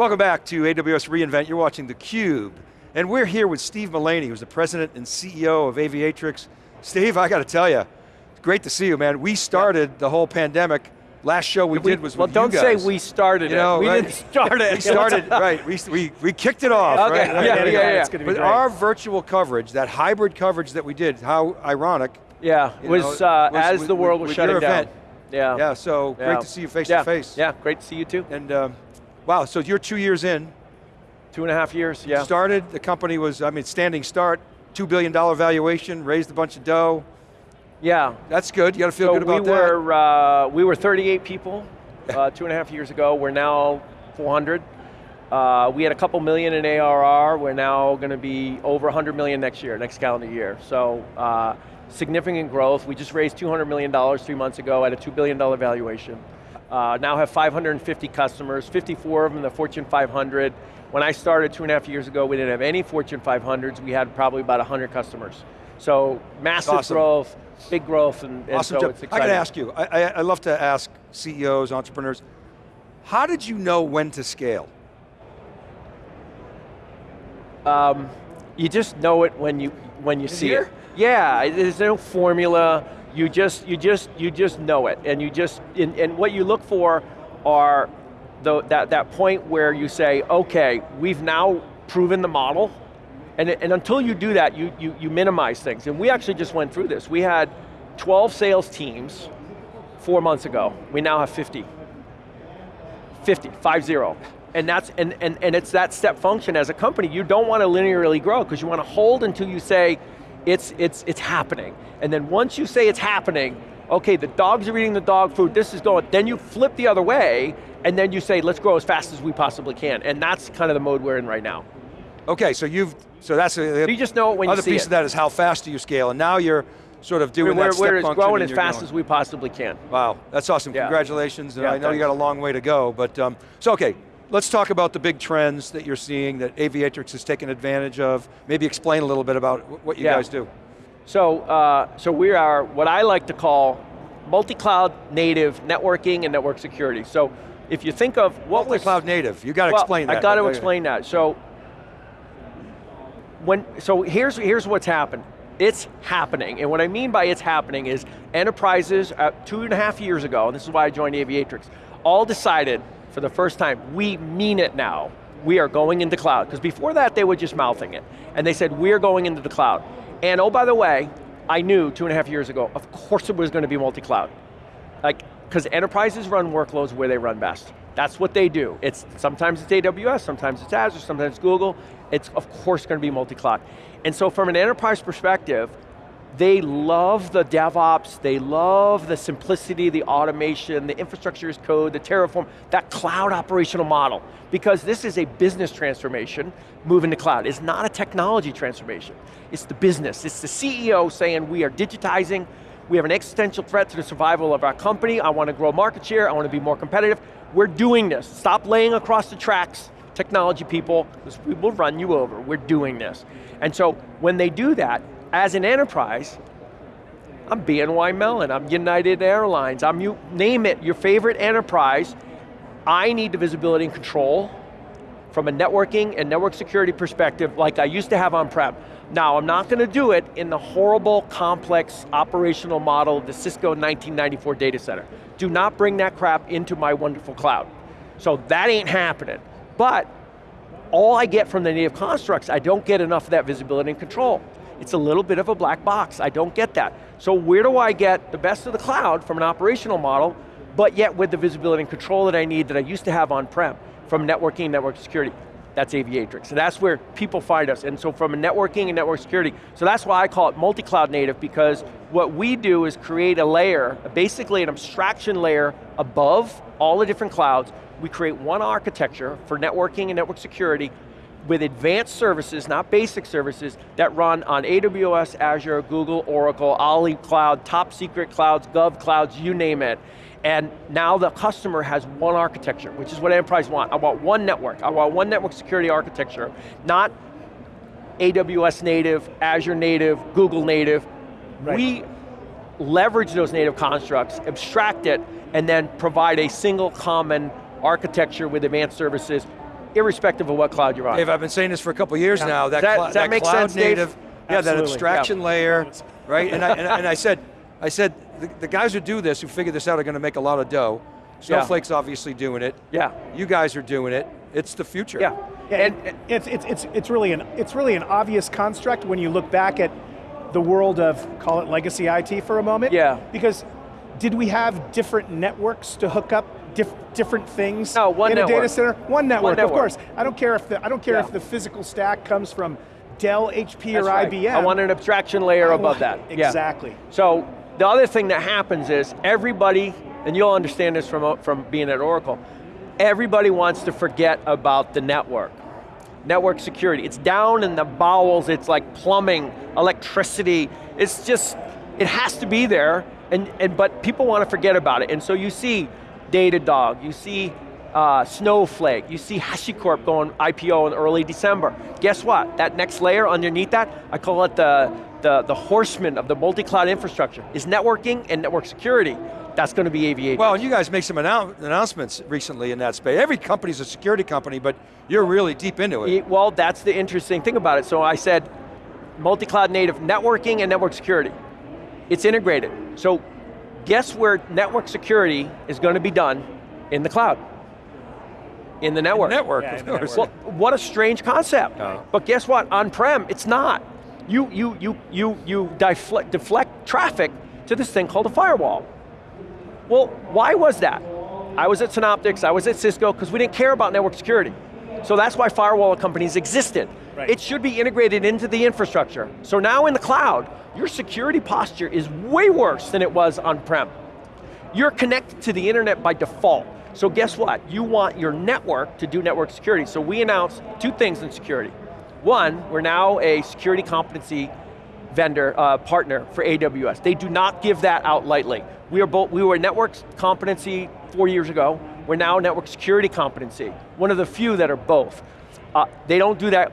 Welcome back to AWS reInvent. You're watching theCUBE. And we're here with Steve Mullaney, who's the president and CEO of Aviatrix. Steve, I got to tell you, great to see you, man. We started the whole pandemic Last show we, we did was well, with don't say we started you know, it. We right? didn't start it. we started, right, we, we, we kicked it off, okay. right? Yeah, yeah, yeah. yeah. But great. our virtual coverage, that hybrid coverage that we did, how ironic. Yeah, was, know, uh, was, as with, the world was shutting down. Event. Yeah. Yeah, so yeah. great to see you face yeah. to face. Yeah, great to see you too. And um, wow, so you're two years in. Two and a half years, yeah. Started, the company was, I mean, standing start, $2 billion valuation, raised a bunch of dough. Yeah. That's good, you got to feel so good about we were, that. Uh, we were 38 people uh, two and a half years ago. We're now 400. Uh, we had a couple million in ARR. We're now going to be over 100 million next year, next calendar year. So uh, significant growth. We just raised $200 million three months ago at a $2 billion valuation. Uh, now have 550 customers, 54 of them in the Fortune 500. When I started two and a half years ago, we didn't have any Fortune 500s. We had probably about 100 customers. So massive awesome. growth, big growth, and, and awesome so job. it's exciting. I got to ask you, I, I, I love to ask CEOs, entrepreneurs, how did you know when to scale? Um, you just know it when you when you see here? it. Yeah, there's no formula. You just you just you just know it, and you just and, and what you look for are the, that that point where you say, okay, we've now proven the model, and, and until you do that, you, you you minimize things. And we actually just went through this. We had 12 sales teams four months ago. We now have 50. 50, five zero. And that's and, and, and it's that step function as a company. You don't want to linearly grow because you want to hold until you say it's it's it's happening. And then once you say it's happening, okay, the dogs are eating the dog food, this is going, then you flip the other way, and then you say, let's grow as fast as we possibly can. And that's kind of the mode we're in right now. Okay, so you've, so that's a, so you just know it when other piece it. of that is how fast do you scale, and now you're sort of doing we're, that step we're function growing as fast going. as we possibly can. Wow, that's awesome, Yeah. congratulations, and Yeah, I know you got a long way to go, but, um, so okay, let's talk about the big trends that you're seeing that Aviatrix is taking advantage of. Maybe explain a little bit about what you Yeah. guys do. So, uh, so we are what I like to call multi-cloud native networking and network security. So if you think of what was- Multi-cloud native, you got to well, explain that. I got to explain that. So, when, so here's, here's what's happened. It's happening, and what I mean by it's happening is enterprises, uh, two and a half years ago, and this is why I joined Aviatrix, all decided for the first time, we mean it now. We are going into cloud, because before that they were just mouthing it. And they said, we're going into the cloud. And oh, by the way, I knew two and a half years ago, of course it was going to be multi-cloud. Like, because enterprises run workloads where they run best. That's what they do. It's Sometimes it's AWS, sometimes it's Azure, sometimes it's Google. It's of course going to be multi-cloud. And so from an enterprise perspective, they love the DevOps, they love the simplicity, the automation, the infrastructure as code, the Terraform, that cloud operational model. Because this is a business transformation, moving to cloud. It's not a technology transformation. It's the business. It's the CEO saying we are digitizing, we have an existential threat to the survival of our company, I want to grow market share, I want to be more competitive. We're doing this. Stop laying across the tracks, technology people, we will run you over. We're doing this. And so when they do that, as an enterprise, I'm BNY Mellon, I'm United Airlines, I'm you, name it, your favorite enterprise, I need the visibility and control from a networking and network security perspective like I used to have on-prem. Now, I'm not going to do it in the horrible, complex operational model of the Cisco 1994 data center. Do not bring that crap into my wonderful cloud. So that ain't happening. But all I get from the native constructs, I don't get enough of that visibility and control. It's a little bit of a black box, I don't get that. So where do I get the best of the cloud from an operational model, but yet with the visibility and control that I need that I used to have on-prem from networking, network security? That's Aviatrix, and that's where people find us. And so from a networking and network security, so that's why I call it multi-cloud native, because what we do is create a layer, basically an abstraction layer above all the different clouds. We create one architecture for networking and network security with advanced services, not basic services, that run on AWS, Azure, Google, Oracle, Ali Cloud, top secret clouds, gov clouds, you name it. And now the customer has one architecture, which is what enterprise want. I want one network, I want one network security architecture, not AWS native, Azure native, Google native. Right. We leverage those native constructs, abstract it, and then provide a single common architecture with advanced services irrespective of what cloud you're on. Dave, I've been saying this for a couple years now. That, Does that- cl- that make cloud sense, Dave? native, yeah, that abstraction yeah. layer, right? And I, and, and I said, I said, the, the guys who do this, who figure this out, are going to make a lot of dough. Snowflake's obviously doing it. Yeah. You guys are doing it. It's the future. Yeah. Yeah, and, and it's, it's, it's, it's, really an, it's really an obvious construct when you look back at the world of, call it legacy IT for a moment. Yeah. Because did we have different networks to hook up diff, different things No, one in a data center? One network, network. of course. I don't care if the, I don't care Yeah. if the physical stack comes from Dell, HP, That's or right. IBM. I want an abstraction layer I above that. Yeah. Exactly. So the other thing that happens is everybody, and you'll understand this from, from being at Oracle, everybody wants to forget about the network. Network security, it's down in the bowels, it's like plumbing, electricity, it's just, it has to be there, and, and but people want to forget about it. And so you see Datadog, you see uh, Snowflake, you see HashiCorp going IPO in early December. Guess what? That next layer underneath that, I call it the, the, the horseman of the multi-cloud infrastructure, is networking and network security. That's going to be AV8. Well, and you guys make some annou- announcements recently in that space. Every company's a security company, but you're really deep into it. It- well, that's the interesting thing about it. So I said multi-cloud native networking and network security. It's integrated. So guess where network security is going to be done? In the cloud. In the network. Network, Yeah, of in the course. Well, what a strange concept. Yeah. But guess what? On-prem, it's not. You, you, you, you, you deflect, deflect traffic to this thing called a firewall. Well, why was that? I was at Synoptics, I was at Cisco, because we didn't care about network security. So that's why firewall companies existed. Right. It should be integrated into the infrastructure. So now in the cloud, your security posture is way worse than it was on-prem. You're connected to the internet by default. So guess what? You want your network to do network security. So we announced two things in security. One, we're now a security competency vendor, uh, partner for AWS. They do not give that out lightly. We, are both, we were network competency four years ago. We're now network security competency. One of the few that are both. Uh, they don't do that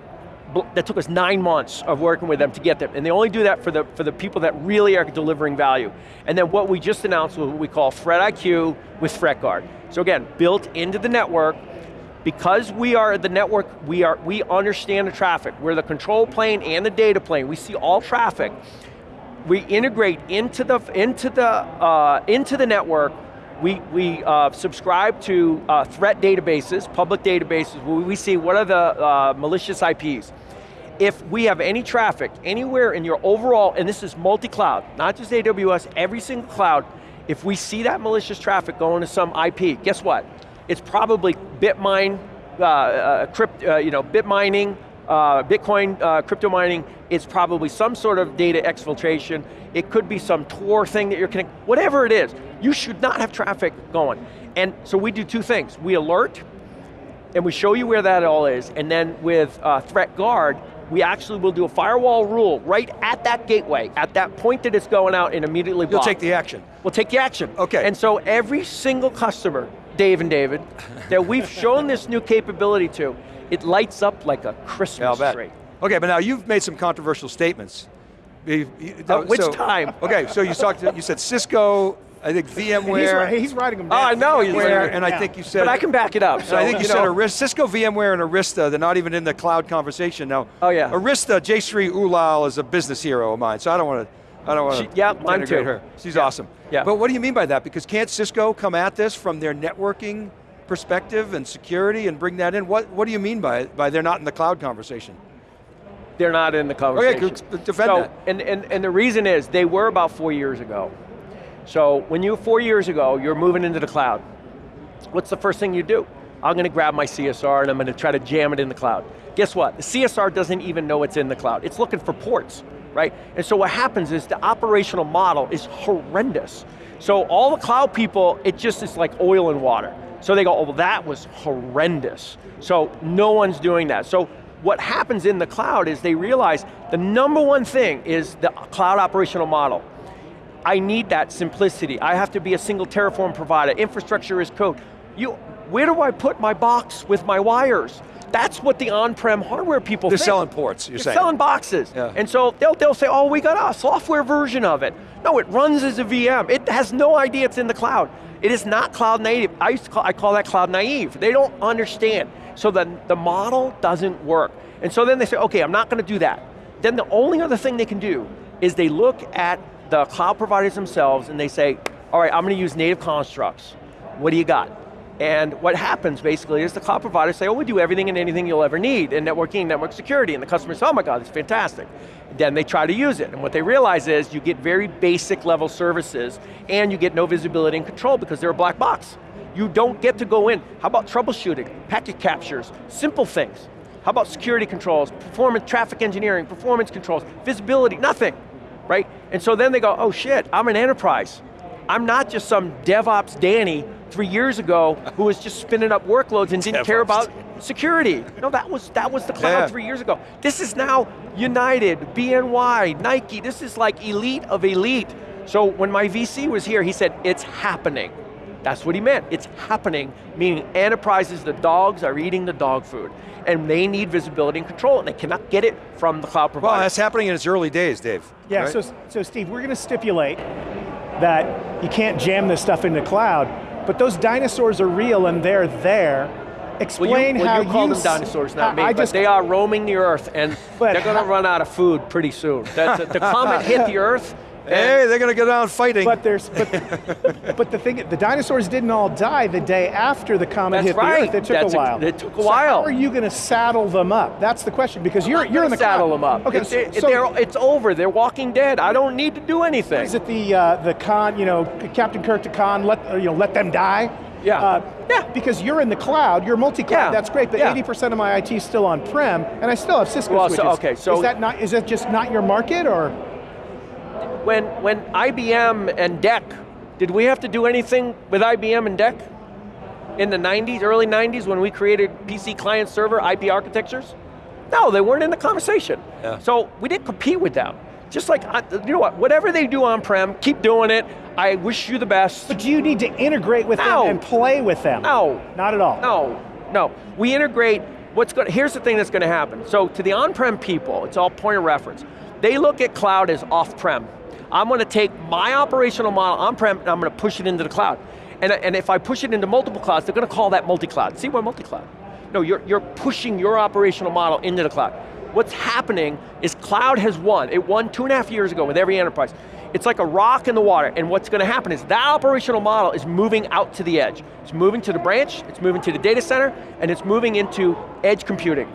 that took us nine months of working with them to get them, and they only do that for the, for the people that really are delivering value. And then what we just announced was what we call Threat IQ with ThreatGuard. So again, built into the network, because we are the network, we, are, we understand the traffic. We're the control plane and the data plane. We see all traffic. We integrate into the, into the, uh, into the network we, we uh, subscribe to uh, threat databases, public databases, where we see what are the uh, malicious IPs. If we have any traffic anywhere in your overall, and this is multi-cloud, not just AWS, every single cloud, if we see that malicious traffic going to some IP, guess what? It's probably Bitmine, uh, uh, crypt, uh, you know, bit mining, uh, Bitcoin uh, crypto mining, it's probably some sort of data exfiltration, it could be some Tor thing that you're connecting, whatever it is, you should not have traffic going. And so we do two things. We alert, and we show you where that all is, and then with uh, Threat Guard, we actually will do a firewall rule right at that gateway, at that point that it's going out and immediately block. You'll take the action. We'll take the action. Okay. And so every single customer, Dave and David, that we've shown this new capability to, it lights up like a Christmas bet. tree. Okay, but now you've made some controversial statements. Uh, which so- time? Okay, so you talked. To, you said Cisco. I think VMware. ri- he's writing them Oh. I know he's VMware, writing and I Yeah. think you said. But I can back it up. So, I think you, said know, Arista, Cisco, VMware, and Arista. They're not even in the cloud conversation now. Oh, yeah. Arista, Jayshree Ullal is a business hero of mine, so I don't want to. I don't want to yeah, mine too. her. She's Yeah. awesome. Yeah. But what do you mean by that? Because can't Cisco come at this from their networking perspective and security and bring that in? What What do you mean by by they're not in the cloud conversation? they're not in the conversation. good. Defend so, that. And, and, and the reason is, they were about four years ago. So when you, four years ago, you're moving into the cloud, what's the first thing you do? I'm going to grab my CSR and I'm going to try to jam it in the cloud. Guess what? The CSR doesn't even know it's in the cloud. It's looking for ports, right? And so what happens is the operational model is horrendous. So all the cloud people, it just is like oil and water. So they go, oh, well, that was horrendous. So no one's doing that. So what happens in the cloud is they realize the number one thing is the cloud operational model. I need that simplicity. I have to be a single Terraform provider. Infrastructure as code. You, where do I put my box with my wires? That's what the on-prem hardware people They're think. selling ports. You're They're saying. selling boxes. Yeah. And so they'll, they'll say, oh, we got a software version of it. No, it runs as a VM. It has no idea it's in the cloud. It is not cloud native. I used to call, I call that cloud naive. They don't understand. So then the model doesn't work. And so then they say, okay, I'm not going to do that. Then the only other thing they can do is they look at the cloud providers themselves and they say, all right, I'm going to use native constructs. What do you got? And what happens basically is the cloud providers say, oh, we do everything and anything you'll ever need in networking, network security, and the customer says, oh my God, it's fantastic. Then they try to use it, and what they realize is you get very basic level services, and you get no visibility and control because they're a black box. You don't get to go in. How about troubleshooting, packet captures, simple things. How about security controls, performance, traffic engineering, performance controls, visibility, nothing, right? And so then they go, oh shit, I'm an enterprise. I'm not just some DevOps Danny three years ago who was just spinning up workloads and didn't care about security. No, that was, that was the cloud yeah. three years ago. This is now United, BNY, Nike, this is like elite of elite. So when my VC was here, he said, it's happening. That's what he meant, it's happening, meaning enterprises, the dogs are eating the dog food, and they need visibility and control, and they cannot get it from the cloud provider. Well, that's happening in its early days, Dave. Yeah, right? so, so Steve, we're going to stipulate that you can't jam this stuff into cloud, but those dinosaurs are real and they're there. Explain well, you, well, how you call you them dinosaurs, not me, I but just, they are roaming the earth and they're going to run out of food pretty soon. the, the comet hit the earth, Hey, they're going to get on fighting. But there's, but, but the thing, the dinosaurs didn't all die the day after the comet That's hit right. the Earth. It took That's a while. A, it took a so while. how are you going to saddle them up? That's the question because you're you're in the saddle cloud. them up. Okay, it's, so, it, so it's over. They're walking dead. I don't need to do anything. Is it the uh, the Khan? You know, Captain Kirk to Khan. Let you know, let them die. Yeah. Uh, yeah. Because you're in the cloud, you're multi-cloud, yeah. that's great, but 80% yeah. of my IT is still on-prem, and I still have Cisco well, switches. So, okay, so is that not, is that just not your market, or? When, when IBM and DEC, did we have to do anything with IBM and DEC? In the 90s, early 90s, when we created PC client server IP architectures? No, they weren't in the conversation. Yeah. So we didn't compete with them. Just like, you know what, whatever they do on-prem, keep doing it. I wish you the best. But do you need to integrate with no. them and play with them? No. Not at all? No, no. We integrate, what's going here's the thing that's going to happen. So to the on-prem people, it's all point of reference. They look at cloud as off-prem. I'm going to take my operational model on-prem and I'm going to push it into the cloud. And, and if I push it into multiple clouds, they're going to call that multi-cloud. See, we're multi-cloud. No, you're, you're pushing your operational model into the cloud. What's happening is cloud has won. It won two and a half years ago with every enterprise. It's like a rock in the water, and what's going to happen is that operational model is moving out to the edge. It's moving to the branch, it's moving to the data center, and it's moving into edge computing.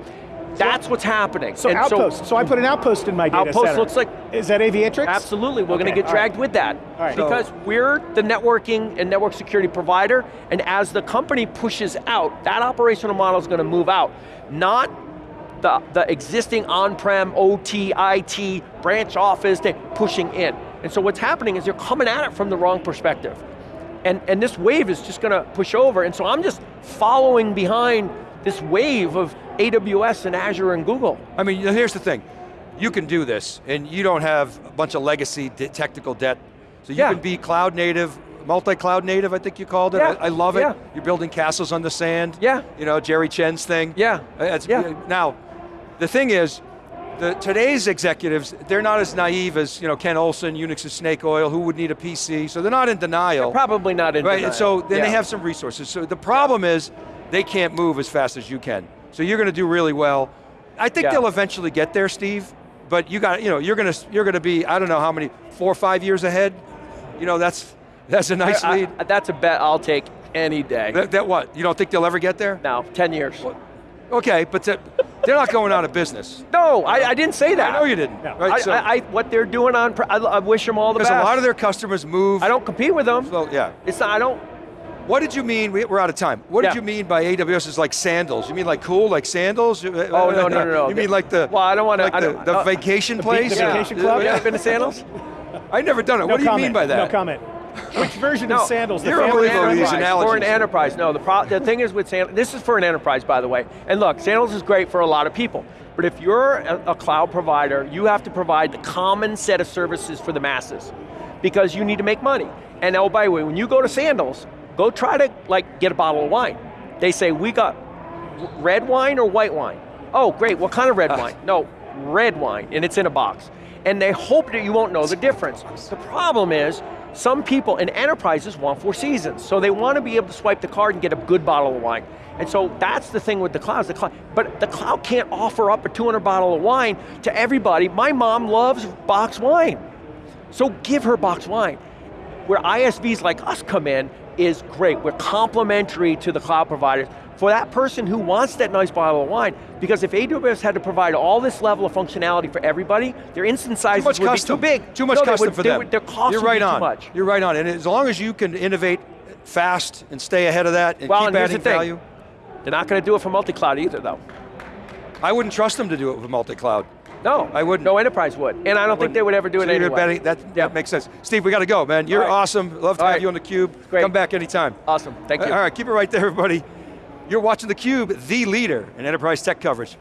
That's what's happening. So and outpost. So, so, I put an outpost in my data outpost center. looks like is that Aviatrix? Absolutely. We're okay, going to get dragged right. with that right. because so, we're the networking and network security provider, and as the company pushes out, that operational model is going to move out, not the, the existing on-prem OT, IT, branch office, pushing in. And so what's happening is you're coming at it from the wrong perspective. And, and this wave is just going to push over, and so I'm just following behind this wave of AWS and Azure and Google. I mean, here's the thing. You can do this, and you don't have a bunch of legacy technical debt. So you yeah. can be cloud native, multi-cloud native, I think you called it. Yeah. I, I, love it. Yeah. You're building castles on the sand. Yeah. You know, Jerry Chen's thing. Yeah. Uh, that's, yeah. Uh, now, the thing is, the, today's executives, they're not as naive as you know Ken Olsen, Unix is snake oil, who would need a PC, so they're not in denial. They're probably not in right? denial. And so then yeah. they have some resources. So the problem is, they can't move as fast as you can. So you're going to do really well. I think yeah. they'll eventually get there, Steve. But you got, you know, you're going to you're going to be, I don't know how many, four or five years ahead. You know, that's that's a nice I, lead. I, that's a bet I'll take any day. That, that, what? You don't think they'll ever get there? No, 10 years. Well, okay, but to, they're not going out of business. No, I, I, didn't say that. I know you didn't. No. Right, so, I, what they're doing on, I, wish them all the best. Because a lot of their customers move. I don't compete with them. So, yeah. It's not, I don't, what did you mean, we're out of time, what yeah. did you mean by AWS is like sandals? You mean like cool, like sandals? Oh, no, no, no, no. You mean like the, well, I don't want to, like the, the uh, vacation the place? The yeah. vacation club? Yeah, been to sandals? I've never done it, no what do comment. you mean by that? No comment. Which version no, of sandals? You're unbelievable with these analogies. For an enterprise, no, the, pro the thing is with sandals, this is for an enterprise by the way, and look, sandals is great for a lot of people, but if you're a, a cloud provider, you have to provide the common set of services for the masses, because you need to make money. And oh, by the way, when you go to sandals, Go try to like get a bottle of wine. They say, we got red wine or white wine? Oh, great, what kind of red uh. wine? No, red wine, and it's in a box. And they hope that you won't know the difference. The problem is, Some people in enterprises want four seasons, so they want to be able to swipe the card and get a good bottle of wine. And so that's the thing with the clouds, the cloud. But the cloud can't offer up a 200 bottle of wine to everybody. My mom loves box wine. So give her box wine. Where ISVs like us come in is great. We're complementary to the cloud providers for that person who wants that nice bottle of wine, because if AWS had to provide all this level of functionality for everybody, their instance sizes would custom. be too big. Too much No, custom would- for them. would- Their costs You're right on. too much. You're right on. And as long as you can innovate fast and stay ahead of that and Well, keep and adding the thing. value, They're not going to do it for multi-cloud either though. I wouldn't trust them to do it with multi-cloud. No, I wouldn't. No enterprise would. And I don't think they would ever do So it anyway. betting- that, that makes sense. Steve, we got to go, man. You're right. awesome. Love to All have right. you on theCUBE. Great. Come back anytime. Awesome, thank you. All right, keep it right there, everybody. You're watching theCUBE, the leader in enterprise tech coverage.